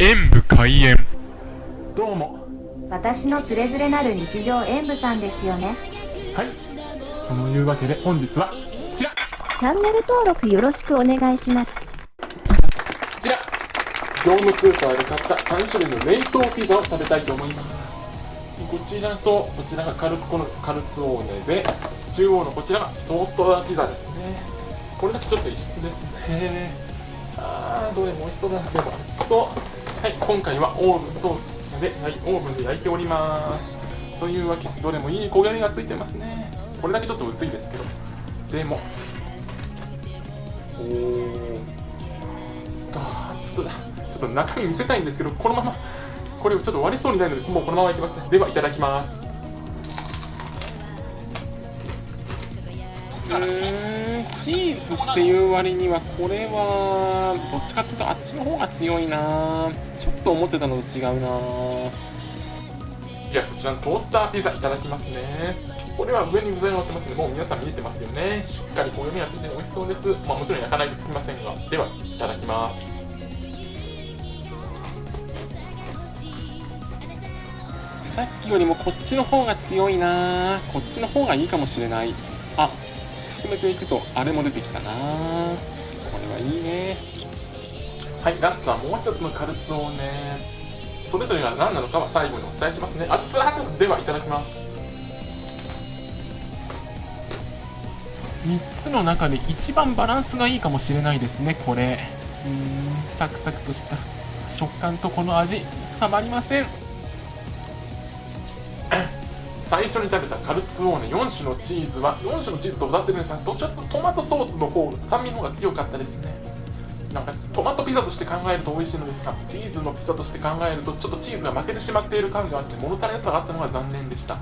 演武開演。どうも。私のつれづれなる日常演舞さんですよね。はい。そのいうわけで本日はこちら。こチャンネル登録よろしくお願いします。ちら。業務スーパーで買った3種類の冷凍ピザを食べたいと思います。こちらとこちらがカルコのカルツオーネで中央のこちらがトーストピザですね。これだけちょっと異質ですね。あーどれも美味しそうだな。でも熱そうはい今回はオーブントーストで、はい、オーブンで焼いております。というわけでどれもいい焦げ目がついてますね。これだけちょっと薄いですけど。でもおーと熱だちょっと中身見せたいんですけどこのままこれをちょっと割れそうになるのでもうこのままいきますではいただきます。うーん。チーズっていう割にはこれはどっちかっていうとあっちの方が強いな。ちょっと思ってたのと違うな。じゃあこちらのトースターピザいただきますね。これは上に具材が乗ってますのでもう皆さん見えてますよね。しっかり焦げ目がついて美味しそうです。まあもちろん焼かないとつきませんが。ではいただきます。さっきよりもこっちの方が強いな。こっちの方がいいかもしれない。あ進めていくとあれも出てきたな。これはいいね。はいラストはもう一つのカルツをねそれぞれが何なのかは最後にお伝えしますね。熱々熱々ではいただきます。3つの中で一番バランスがいいかもしれないですねこれ。うーんサクサクとした食感とこの味たまりません最初に食べたカルツオーネ4種のチーズは4種のチーズと歌ってるんですがどちらかとトマトソースの方酸味の方が強かったですね。なんかトマトピザとして考えると美味しいのですがチーズのピザとして考えるとちょっとチーズが負けてしまっている感があって物足りなさがあったのが残念でした。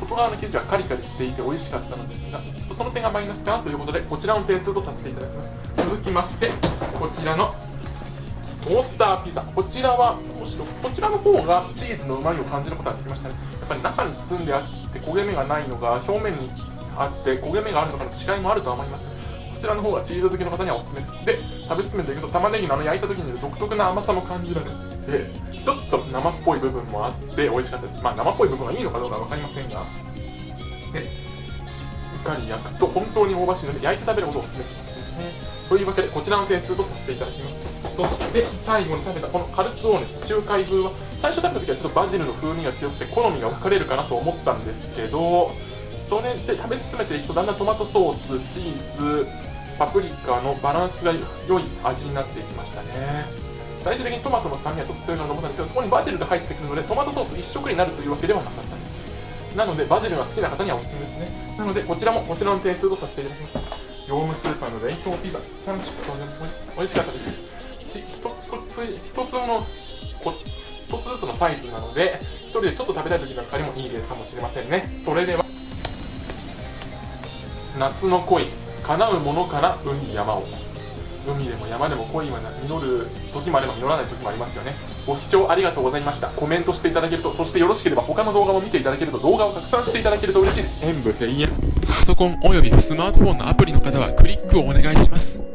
外側の生地はカリカリしていて美味しかったのですがちょっとその点がマイナスかなということでこちらの点数とさせていただきます。続きましてこちらのトースターピザ。こちらはむしろこちらの方がチーズのうまみを感じることができましたね。やっぱり中に包んであって焦げ目がないのが表面にあって焦げ目があるのかの違いもあるとは思います。こちらの方がチーズ好きの方にはおすすめです。で食べ進めていくと玉ねぎのあの焼いた時に独特な甘さも感じられてちょっと生っぽい部分もあって美味しかったです。まあ生っぽい部分がいいのかどうか分かりませんが。でしっかり焼くと本当に香ばしいので焼いて食べることをおすすめしますね。というわけでこちらの点数とさせていただきます。そして最後に食べたこのカルツオーネ地中海風は最初食べた時はちょっとバジルの風味が強くて好みが分かれるかなと思ったんですけどそれで食べ進めていくとだんだんトマトソースチーズパプリカのバランスが良い味になっていきましたね。最終的にトマトの酸味はちょっと強いなと思ったんです。けどそこにバジルが入ってくるのでトマトソース一色になるというわけではなかったんです。なのでバジルが好きな方にはおすすめですね。なのでこちらもこちらの点数とさせていただきます。業務スーパーの冷凍ピザ3種当然美味しかったです。一つ一つのこ一つずつのサイズなので一人でちょっと食べたい時なんかにもいい例かもしれませんねそれでは夏の恋叶うものから海山を海でも山でも恋は実る時もあれば実らない時もありますよね。ご視聴ありがとうございました。コメントしていただけるとそしてよろしければ他の動画も見ていただけると動画を拡散していただけると嬉しいです。演武閉園。パソコンおよびスマートフォンのアプリの方はクリックをお願いします。